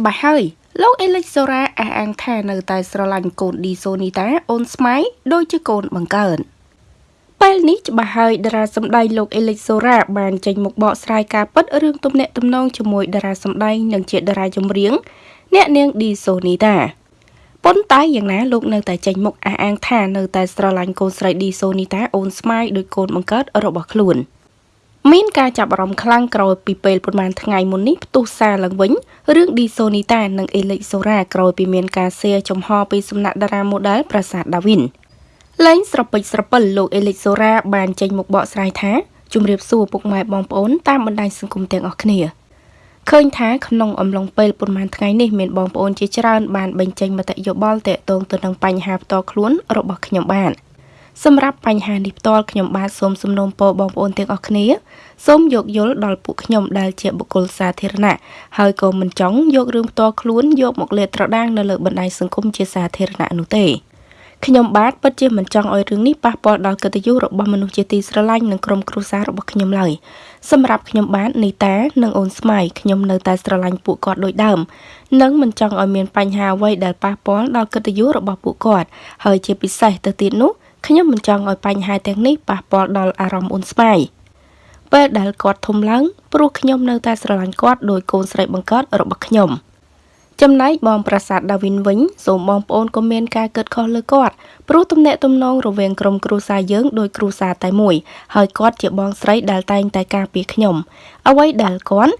ច្បាស់ហើយលោកអេលិចសូរ៉ាអះអាងថានៅតែស្រឡាញ់កូនឌីសូនីតាអូនស្មៃដូចជាកូនបង្កើនពេលនេះច្បាស់ហើយតារាសម្ដែងលោកអេលិចសូរ៉ាបានចេញមកបកស្រាយការពិតរឿងទំនាក់ទំនងជាមួយតារាសម្ដែងនិងជាតារាចម្រៀងអ្នកនាងឌីសូនីតាប៉ុន្តែយ៉ាងណាលោកនៅតែចេញមុខអះអាងថានៅតែស្រឡាញ់កូនស្រីឌីសូនីតាអូនស្មៃដោយកូនបង្កើតរបស់ខ្លួន។ មានការចាប់អារម្មណ៍ខ្លាំងក្រោយពីពេលប្រហែលថ្ងៃមុននេះផ្ទុះសារឡើងវិញរឿងឌីសូនីតានិងអេលិចសូរ៉ាក្រោយពីមានការសៀចំហពីសំណាក់តារាម៉ូដែលប្រាសាទដាវីនលែងស្រពេចស្រពិលលោកអេលិចសូរ៉ាបានចេញមកបកស្រាយថាជំរាបសួរពុកម៉ែបងប្អូនតាមបណ្ដាញសង្គមទាំងអស់គ្នាឃើញថាក្នុងអំឡុងពេលប្រហែលថ្ងៃនេះមានបងប្អូនជាច្រើនបានបញ្ចេញមតិយោបល់ទាក់ទងទៅនឹងបញ្ហាផ្ទាល់ខ្លួនរបស់ខ្ញុំបាន។ សម្រាប់បញ្ហានេះផ្ទាល់ខ្ញុំបាទសូមសំណូមពរបងប្អូនទាំងអស់គ្នាសូមយោគយល់ដល់ពួកខ្ញុំដែលជាបុគ្គលសាធារណៈហើយក៏មិនចង់យករឿងផ្ទាល់ខ្លួនយកមកលាតត្រដាងនៅលើបណ្ដាញសង្គមជាសាធារណៈនោះទេខ្ញុំបាទពិតជាមិនចង់ឲ្យរឿងនេះប៉ះពាល់ដល់កិត្តិយសរបស់មនុស្សជាទីស្រឡាញ់និងក្រុមគ្រួសាររបស់ខ្ញុំឡើយសម្រាប់ខ្ញុំបាទនីតានិងអូនស្មៃខ្ញុំនៅតែស្រឡាញ់ពួកគាត់ដូចដើមនិងមិនចង់ឲ្យមានបញ្ហាអ្វីដែលប៉ះពាល់ដល់កិត្តិយសរបស់ពួកគាត់ហើយជាពិសេសទៅទៀតនោះ ខ្ញុំមិនចង់ឲ្យបញ្ហាទាំងនេះប៉ះពាល់ដល់អារម្មណ៍អូនស្វាយពេលដែលគាត់ធំឡើងព្រោះខ្ញុំនៅតែស្រឡាញ់គាត់ដោយកូនស្រីបង្កើតរបស់ខ្ញុំចំណែកបងប្រាសាទដាវីនវិញសូមបងប្អូនក៏មានការគិតខុសលើគាត់ព្រោះទំនាក់ទំនងរវាងក្រុមគ្រួសារយើងដោយគ្រួសារតែមួយហើយគាត់ជាបងស្រីដែលតែងតែការពារខ្ញុំអ្វីដែលគាត់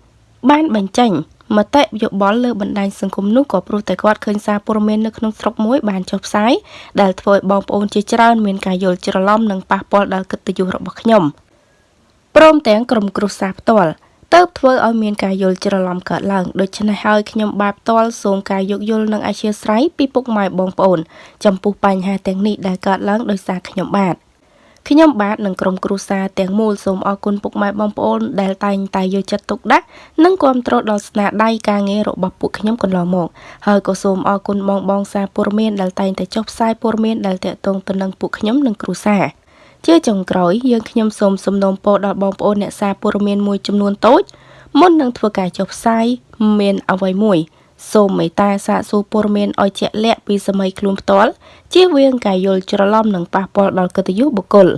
បានបញ្ចេញ មតិយោបល់លើបណ្ដាញសង្គមនោះក៏ព្រោះតែគាត់ឃើញសារព័ត៌មាននៅក្នុងស្រុកមួយបានចុះផ្សាយដែលធ្វើឲ្យបងប្អូនជាច្រើនមានការយល់ច្រឡំនិងប៉ះពាល់ដល់កិត្តិយសរបស់ខ្ញុំព្រមទាំងក្រុមគ្រួសារផ្ទាល់ទៅធ្វើឲ្យមានការយល់ច្រឡំកើតឡើងដូច្នេះហើយខ្ញុំបាទផ្ទាល់សូមការយោគយល់និងអធិស្ឋានពីពុកម៉ែបងប្អូន ចំពោះបញ្ហាទាំងនេះដែលកើតឡើងដោយសារខ្ញុំបាទ។ ខ្ញុំបាទនិងក្រុមគ្រួសារទាំងមូលសូមអរគុណពុកម៉ែបងប្អូនដែលតែងតែយកចិត្តទុកដាក់និងគាំទ្រដល់ស្នាដៃការងាររបស់ពួកខ្ញុំកន្លងមកហើយក៏សូមអរគុណបងបងសារព័ត៌មានដែលតែងតែចុះផ្សាយព័ត៌មានដែលតាក់ទងទៅនឹងពួកខ្ញុំនិងគ្រួសារជាចុងក្រោយយើងខ្ញុំសូមសំណូមពរដល់បងប្អូនអ្នកសារព័ត៌មានមួយចំនួនតូចមុននឹងធ្វើការចុះផ្សាយមានអ្វីមួយសូមមេត្តាសាកសួរព័ត៌មានឲ្យជាក់លាក់ពីសម័យខ្លួនផ្ទាល់ជៀសវាងការយល់ច្រឡំនិងប៉ះពាល់ដល់កិត្តិយសបុគ្គល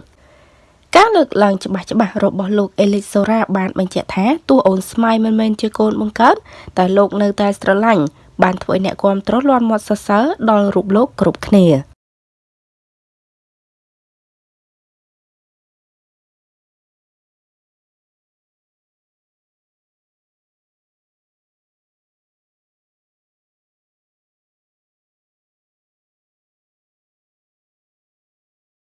ការលើកឡើងច្បាស់ច្បាស់របស់លោកអេលីសូរ៉ាបានបញ្ជាក់ថាទោះអូនស្មៃមិនមែនជាកូនបង្កើតតែលោកនៅតែស្រឡាញ់បានធ្វើឲ្យអ្នកគាំទ្រលាន់មាត់សរសើរដល់រូបលោកគ្រប់គ្នា។